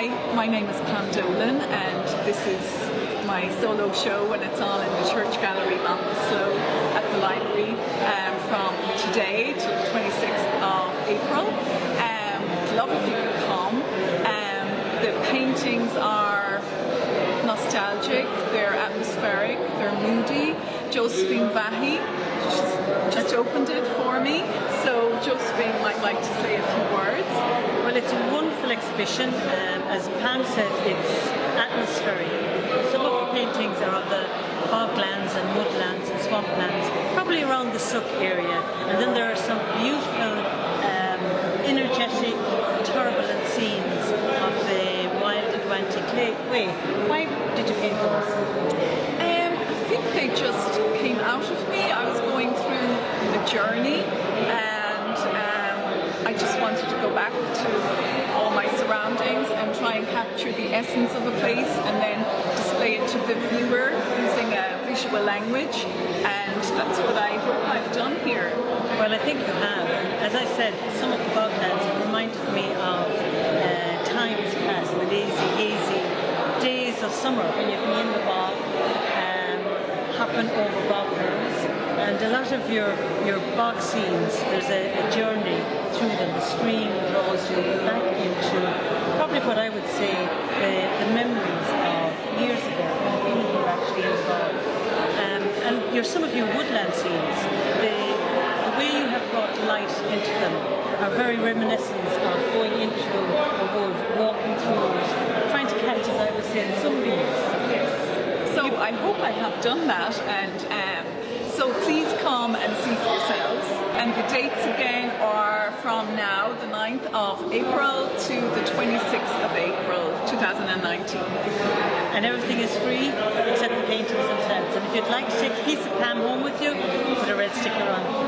Hi, my name is Pam Dolan and this is my solo show and it's all in the Church Gallery Ballinasloe at the library um, from today to the 26th of April. Um, love if you could come. Um, the paintings are nostalgic, they're atmospheric, they're moody. Josephine Vahi she's just opened it for me, so Josephine might like to say a few words. Well, it's a wonderful exhibition. Um, as Pam said, it's atmospheric. Some of the paintings are of the boglands and woodlands and swamplands, probably around the Suck area. And then there are some beautiful, um, energetic, turbulent scenes of the wild Atlantic Way. Why did you paint those? Um, I think they just came out of me. I was going through the journey and um, I just wanted to go back to all my surroundings and try and capture the essence of a place and then display it to the viewer using a visual language and that's what I hope I've done here. Well, I think you have. As I said, some of the boglands reminded me of uh, times past, the lazy, hazy days of summer when you can in the bog, um, hopping over curves. And a lot of your, your bog scenes, there's a, a journey through them. The stream draws you back into probably what I would say the, the memories of years ago when you were actually in the bog. Um, your, some of your woodland scenes, the, the way you have brought light into them are very reminiscent of going into a wood, walking through it, trying to catch, as I was saying, the sunbeams. Yes. So I hope I have done that and um, so please come and see for yourselves. And the dates again are from now, the 9th of April to the 26th of April 2019 and everything is free except the paintings themselves. And if you'd like to take a piece of Pam home with you, put a red sticker on